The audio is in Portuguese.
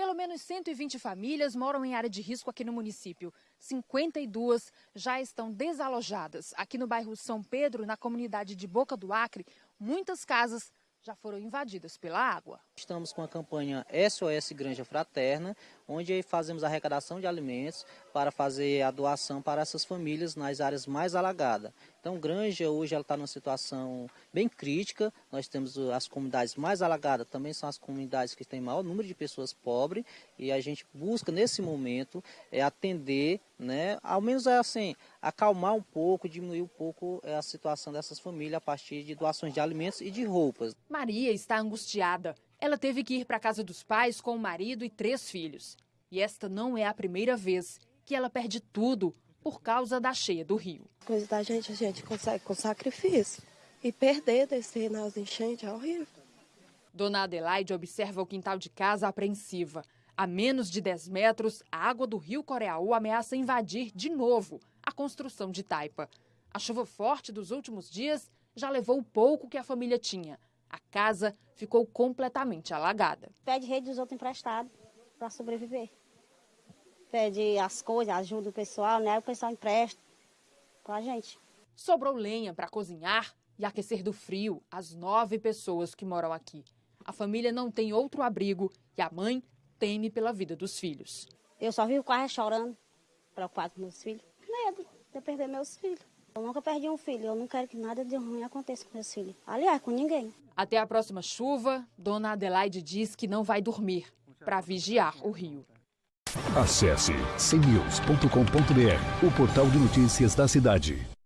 Pelo menos 120 famílias moram em área de risco aqui no município. 52 já estão desalojadas. Aqui no bairro São Pedro, na comunidade de Boca do Acre, muitas casas já foram invadidas pela água. Estamos com a campanha SOS Granja Fraterna, onde fazemos arrecadação de alimentos para fazer a doação para essas famílias nas áreas mais alagadas. Então, Granja hoje ela está numa situação bem crítica. Nós temos as comunidades mais alagadas, também são as comunidades que têm maior número de pessoas pobres e a gente busca nesse momento é, atender, né, ao menos é assim, acalmar um pouco, diminuir um pouco é, a situação dessas famílias a partir de doações de alimentos e de roupas. Maria está angustiada. Ela teve que ir para a casa dos pais com o marido e três filhos. E esta não é a primeira vez que ela perde tudo por causa da cheia do rio. Coisa da gente, a gente consegue com sacrifício. E perder desse nas enchentes é horrível. Dona Adelaide observa o quintal de casa apreensiva. A menos de 10 metros, a água do rio Coreaú ameaça invadir de novo a construção de Taipa. A chuva forte dos últimos dias já levou o pouco que a família tinha. A casa ficou completamente alagada. Pede rede dos outros emprestados para sobreviver. Pede as coisas, ajuda o pessoal, né? O pessoal empresta para a gente. Sobrou lenha para cozinhar e aquecer do frio as nove pessoas que moram aqui. A família não tem outro abrigo e a mãe teme pela vida dos filhos. Eu só vivo quase chorando, preocupado com meus filhos. Medo de perder meus filhos. Eu nunca perdi um filho, eu não quero que nada de ruim aconteça com meus filhos. Aliás, com ninguém. Até a próxima chuva, Dona Adelaide diz que não vai dormir para vigiar o rio. Acesse cnews.com.br, o portal de notícias da cidade.